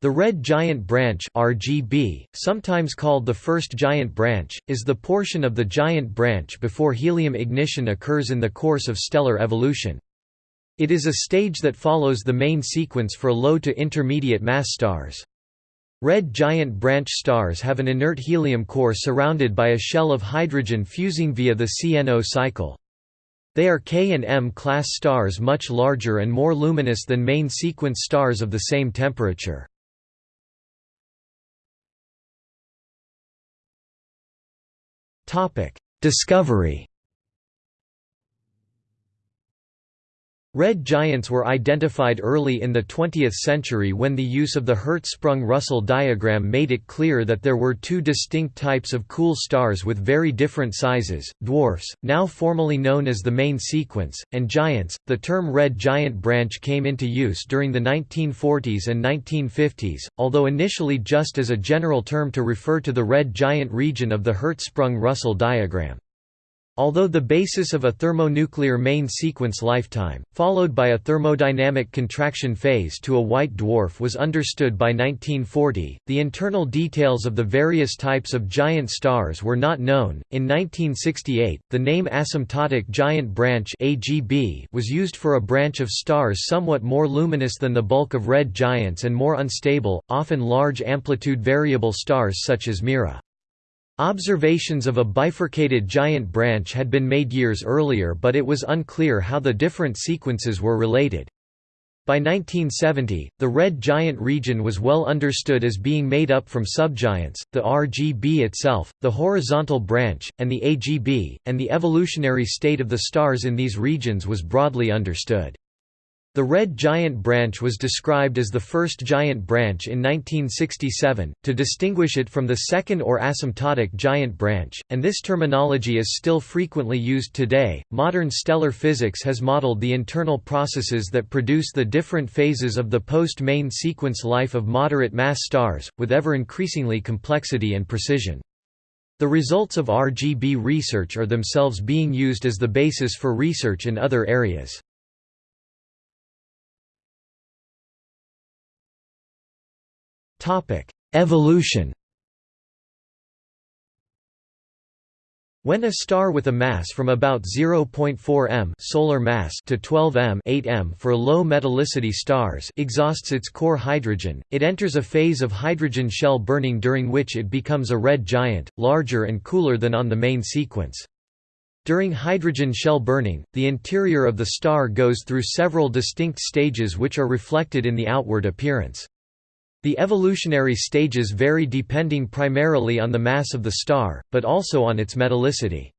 The red giant branch RGB, sometimes called the first giant branch, is the portion of the giant branch before helium ignition occurs in the course of stellar evolution. It is a stage that follows the main sequence for low to intermediate mass stars. Red giant branch stars have an inert helium core surrounded by a shell of hydrogen fusing via the CNO cycle. They are K and M class stars much larger and more luminous than main sequence stars of the same temperature. Discovery Red giants were identified early in the 20th century when the use of the Hertzsprung-Russell diagram made it clear that there were two distinct types of cool stars with very different sizes, dwarfs, now formally known as the main sequence, and giants. The term red giant branch came into use during the 1940s and 1950s, although initially just as a general term to refer to the red giant region of the Hertzsprung-Russell diagram. Although the basis of a thermonuclear main sequence lifetime, followed by a thermodynamic contraction phase to a white dwarf was understood by 1940, the internal details of the various types of giant stars were not known. In 1968, the name asymptotic giant branch (AGB) was used for a branch of stars somewhat more luminous than the bulk of red giants and more unstable, often large amplitude variable stars such as Mira. Observations of a bifurcated giant branch had been made years earlier but it was unclear how the different sequences were related. By 1970, the red giant region was well understood as being made up from subgiants, the RGB itself, the horizontal branch, and the AGB, and the evolutionary state of the stars in these regions was broadly understood. The red giant branch was described as the first giant branch in 1967, to distinguish it from the second or asymptotic giant branch, and this terminology is still frequently used today. Modern stellar physics has modeled the internal processes that produce the different phases of the post main sequence life of moderate mass stars, with ever increasingly complexity and precision. The results of RGB research are themselves being used as the basis for research in other areas. Evolution When a star with a mass from about 0.4 m solar mass to 12 m 8 m for low metallicity stars exhausts its core hydrogen, it enters a phase of hydrogen shell burning during which it becomes a red giant, larger and cooler than on the main sequence. During hydrogen shell burning, the interior of the star goes through several distinct stages which are reflected in the outward appearance. The evolutionary stages vary depending primarily on the mass of the star, but also on its metallicity.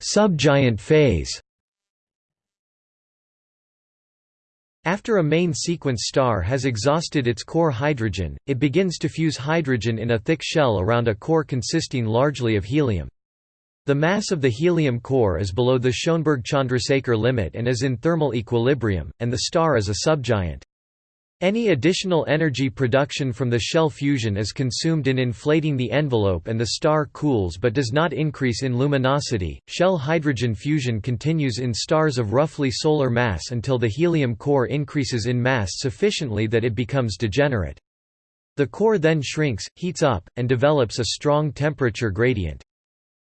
Subgiant phase After a main sequence star has exhausted its core hydrogen, it begins to fuse hydrogen in a thick shell around a core consisting largely of helium. The mass of the helium core is below the Schoenberg–Chandrasekhar limit and is in thermal equilibrium, and the star is a subgiant. Any additional energy production from the shell fusion is consumed in inflating the envelope and the star cools but does not increase in luminosity. Shell hydrogen fusion continues in stars of roughly solar mass until the helium core increases in mass sufficiently that it becomes degenerate. The core then shrinks, heats up, and develops a strong temperature gradient.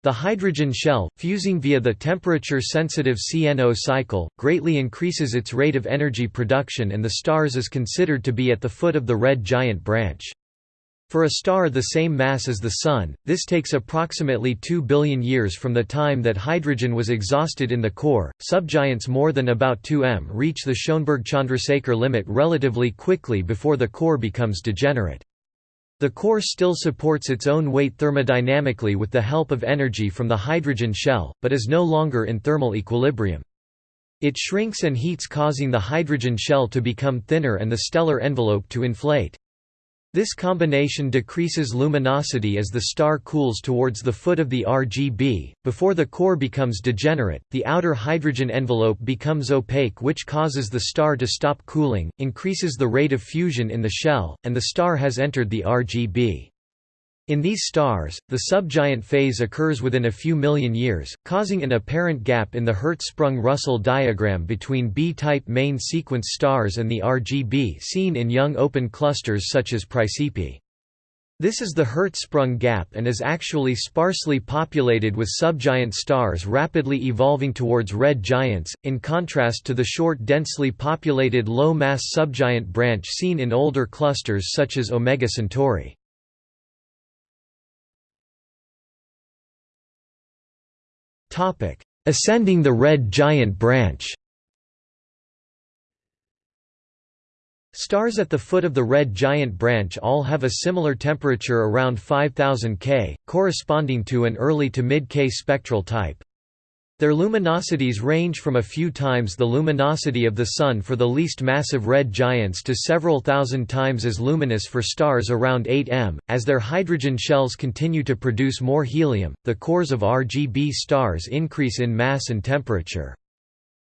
The hydrogen shell, fusing via the temperature-sensitive CNO cycle, greatly increases its rate of energy production and the stars is considered to be at the foot of the red giant branch. For a star the same mass as the Sun, this takes approximately 2 billion years from the time that hydrogen was exhausted in the core. Subgiants more than about 2 m reach the Schoenberg-Chandrasekhar limit relatively quickly before the core becomes degenerate. The core still supports its own weight thermodynamically with the help of energy from the hydrogen shell, but is no longer in thermal equilibrium. It shrinks and heats causing the hydrogen shell to become thinner and the stellar envelope to inflate. This combination decreases luminosity as the star cools towards the foot of the RGB. Before the core becomes degenerate, the outer hydrogen envelope becomes opaque, which causes the star to stop cooling, increases the rate of fusion in the shell, and the star has entered the RGB. In these stars, the subgiant phase occurs within a few million years, causing an apparent gap in the Hertzsprung-Russell diagram between B-type main sequence stars and the RGB seen in young open clusters such as Praesepe. This is the Hertzsprung gap and is actually sparsely populated with subgiant stars rapidly evolving towards red giants, in contrast to the short densely populated low-mass subgiant branch seen in older clusters such as Omega Centauri. Topic: Ascending the red giant branch. Stars at the foot of the red giant branch all have a similar temperature around 5000 K, corresponding to an early to mid K spectral type. Their luminosities range from a few times the luminosity of the Sun for the least massive red giants to several thousand times as luminous for stars around 8 m. As their hydrogen shells continue to produce more helium, the cores of RGB stars increase in mass and temperature.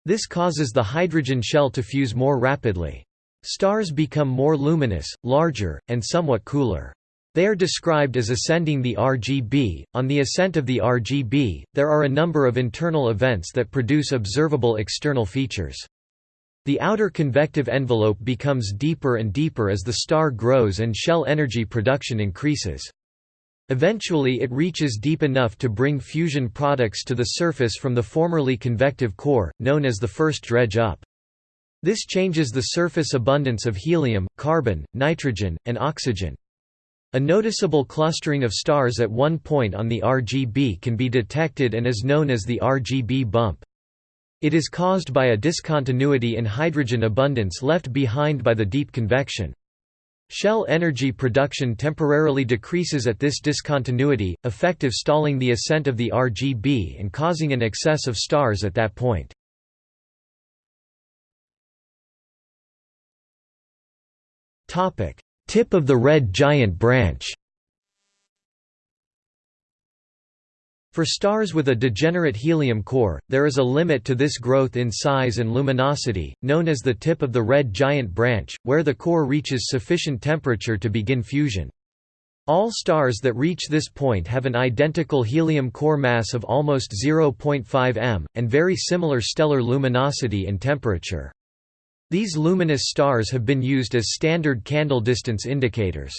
This causes the hydrogen shell to fuse more rapidly. Stars become more luminous, larger, and somewhat cooler. They are described as ascending the RGB. On the ascent of the RGB, there are a number of internal events that produce observable external features. The outer convective envelope becomes deeper and deeper as the star grows and shell energy production increases. Eventually it reaches deep enough to bring fusion products to the surface from the formerly convective core, known as the first dredge up. This changes the surface abundance of helium, carbon, nitrogen, and oxygen. A noticeable clustering of stars at one point on the RGB can be detected and is known as the RGB bump. It is caused by a discontinuity in hydrogen abundance left behind by the deep convection. Shell energy production temporarily decreases at this discontinuity, effective stalling the ascent of the RGB and causing an excess of stars at that point. Tip of the red giant branch For stars with a degenerate helium core, there is a limit to this growth in size and luminosity, known as the tip of the red giant branch, where the core reaches sufficient temperature to begin fusion. All stars that reach this point have an identical helium core mass of almost 0.5 m, and very similar stellar luminosity and temperature. These luminous stars have been used as standard candle distance indicators.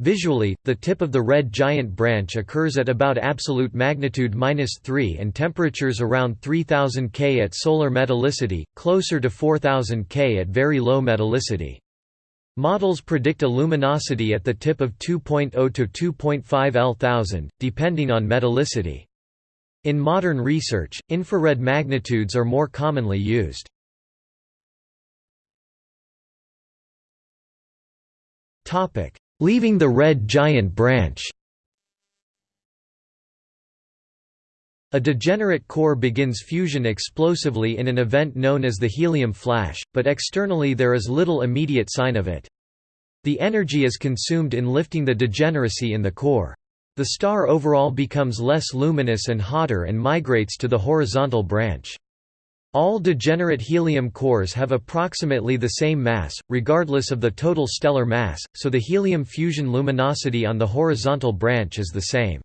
Visually, the tip of the red giant branch occurs at about absolute magnitude 3 and temperatures around 3000 K at solar metallicity, closer to 4000 K at very low metallicity. Models predict a luminosity at the tip of 2.0 to 2.5 L thousand, depending on metallicity. In modern research, infrared magnitudes are more commonly used. Leaving the red giant branch A degenerate core begins fusion explosively in an event known as the helium flash, but externally there is little immediate sign of it. The energy is consumed in lifting the degeneracy in the core. The star overall becomes less luminous and hotter and migrates to the horizontal branch. All degenerate helium cores have approximately the same mass, regardless of the total stellar mass, so the helium fusion luminosity on the horizontal branch is the same.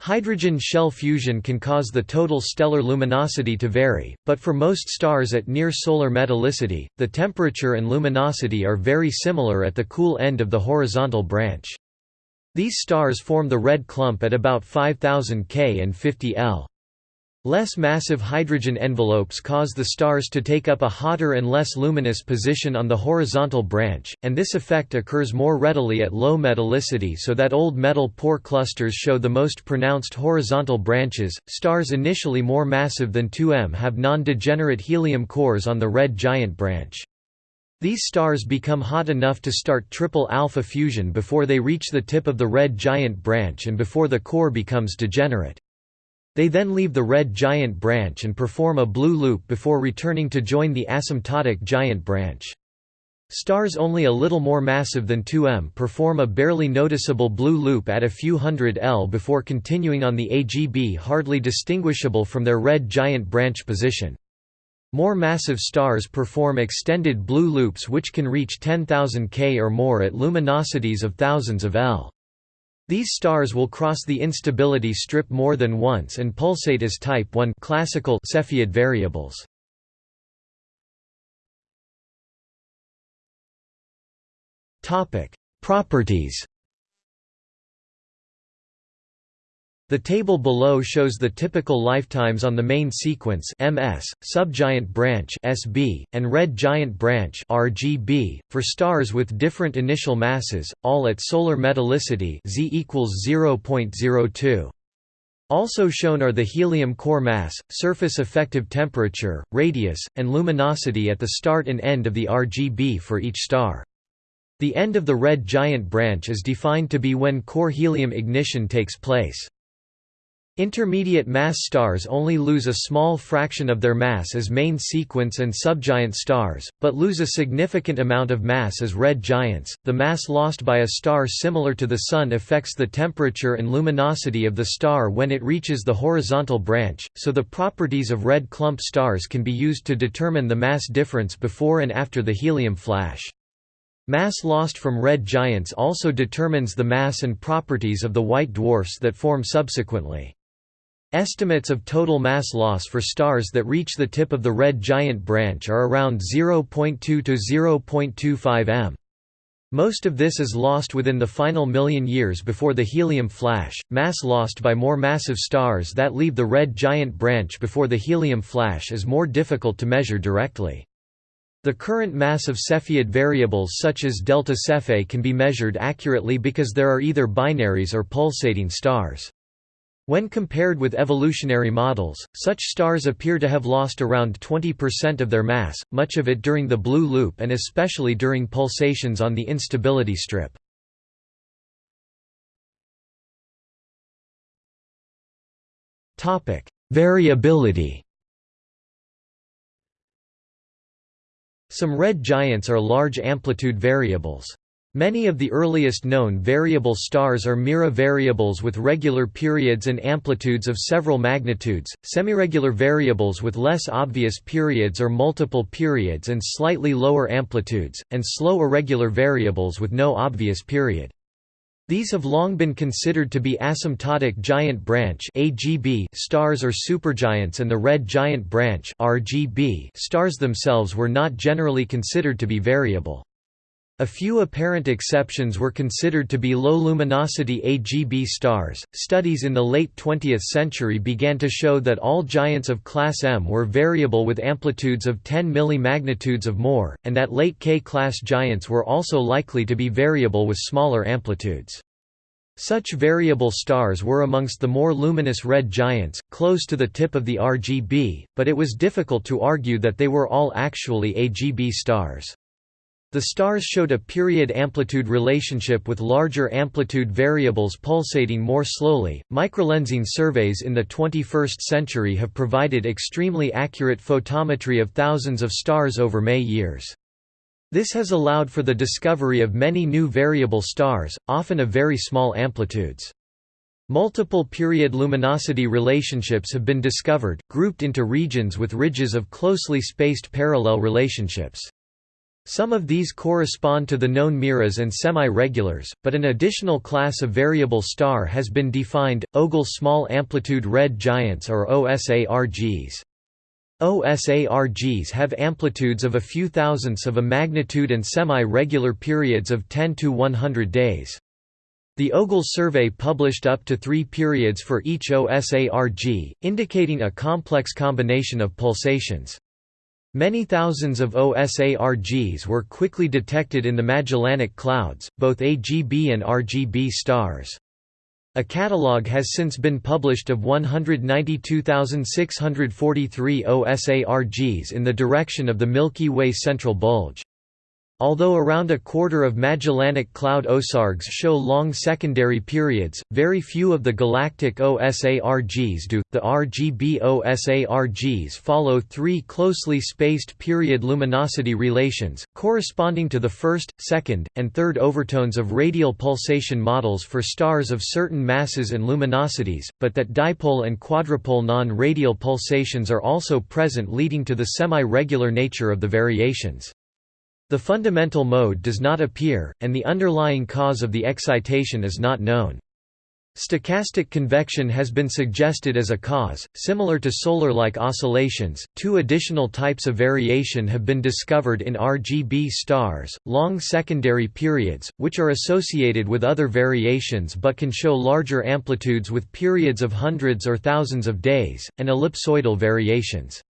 Hydrogen shell fusion can cause the total stellar luminosity to vary, but for most stars at near solar metallicity, the temperature and luminosity are very similar at the cool end of the horizontal branch. These stars form the red clump at about 5000 K and 50 L. Less massive hydrogen envelopes cause the stars to take up a hotter and less luminous position on the horizontal branch, and this effect occurs more readily at low metallicity so that old metal poor clusters show the most pronounced horizontal branches. Stars initially more massive than 2M have non-degenerate helium cores on the red giant branch. These stars become hot enough to start triple alpha fusion before they reach the tip of the red giant branch and before the core becomes degenerate. They then leave the red giant branch and perform a blue loop before returning to join the asymptotic giant branch. Stars only a little more massive than 2M perform a barely noticeable blue loop at a few hundred L before continuing on the AGB hardly distinguishable from their red giant branch position. More massive stars perform extended blue loops which can reach 10,000 K or more at luminosities of thousands of L. These stars will cross the instability strip more than once and pulsate as type 1 classical Cepheid variables. Topic: Properties. The table below shows the typical lifetimes on the main sequence MS, subgiant branch SB, and red giant branch RGB, for stars with different initial masses, all at solar metallicity Z equals 0.02. Also shown are the helium core mass, surface effective temperature, radius, and luminosity at the start and end of the RGB for each star. The end of the red giant branch is defined to be when core helium ignition takes place. Intermediate mass stars only lose a small fraction of their mass as main sequence and subgiant stars, but lose a significant amount of mass as red giants. The mass lost by a star similar to the Sun affects the temperature and luminosity of the star when it reaches the horizontal branch, so the properties of red clump stars can be used to determine the mass difference before and after the helium flash. Mass lost from red giants also determines the mass and properties of the white dwarfs that form subsequently. Estimates of total mass loss for stars that reach the tip of the red giant branch are around 0.2 to 0.25 m. Most of this is lost within the final million years before the helium flash. Mass lost by more massive stars that leave the red giant branch before the helium flash is more difficult to measure directly. The current mass of Cepheid variables such as delta Cephei can be measured accurately because there are either binaries or pulsating stars. When compared with evolutionary models, such stars appear to have lost around 20% of their mass, much of it during the blue loop and especially during pulsations on the instability strip. Variability Some red giants are large amplitude variables. Many of the earliest known variable stars are Mira variables with regular periods and amplitudes of several magnitudes, semiregular variables with less obvious periods or multiple periods and slightly lower amplitudes, and slow irregular variables with no obvious period. These have long been considered to be asymptotic giant branch stars or supergiants and the red giant branch stars themselves were not generally considered to be variable. A few apparent exceptions were considered to be low luminosity AGB stars. Studies in the late 20th century began to show that all giants of class M were variable with amplitudes of 10 millimagnitudes of more, and that late K-class giants were also likely to be variable with smaller amplitudes. Such variable stars were amongst the more luminous red giants, close to the tip of the RGB, but it was difficult to argue that they were all actually AGB stars. The stars showed a period-amplitude relationship with larger amplitude variables pulsating more slowly. Microlensing surveys in the 21st century have provided extremely accurate photometry of thousands of stars over May years. This has allowed for the discovery of many new variable stars, often of very small amplitudes. Multiple period luminosity relationships have been discovered, grouped into regions with ridges of closely spaced parallel relationships. Some of these correspond to the known Miras and semi-regulars, but an additional class of variable star has been defined, Ogle Small Amplitude Red Giants or OSARGs. OSARGs have amplitudes of a few thousandths of a magnitude and semi-regular periods of 10 to 100 days. The Ogle survey published up to three periods for each OSARG, indicating a complex combination of pulsations. Many thousands of OSARGs were quickly detected in the Magellanic Clouds, both AGB and RGB stars. A catalogue has since been published of 192,643 OSARGs in the direction of the Milky Way central bulge. Although around a quarter of Magellanic Cloud OSARGs show long secondary periods, very few of the galactic OSARGs do. The RGB OSARGs follow three closely spaced period luminosity relations, corresponding to the first, second, and third overtones of radial pulsation models for stars of certain masses and luminosities, but that dipole and quadrupole non-radial pulsations are also present leading to the semi-regular nature of the variations. The fundamental mode does not appear, and the underlying cause of the excitation is not known. Stochastic convection has been suggested as a cause, similar to solar-like oscillations. Two additional types of variation have been discovered in RGB stars: long secondary periods, which are associated with other variations but can show larger amplitudes with periods of hundreds or thousands of days, and ellipsoidal variations.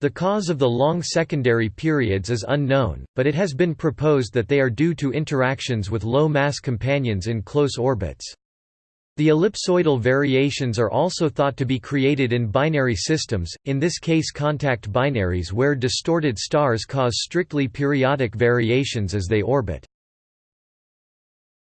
The cause of the long secondary periods is unknown, but it has been proposed that they are due to interactions with low-mass companions in close orbits. The ellipsoidal variations are also thought to be created in binary systems, in this case contact binaries where distorted stars cause strictly periodic variations as they orbit.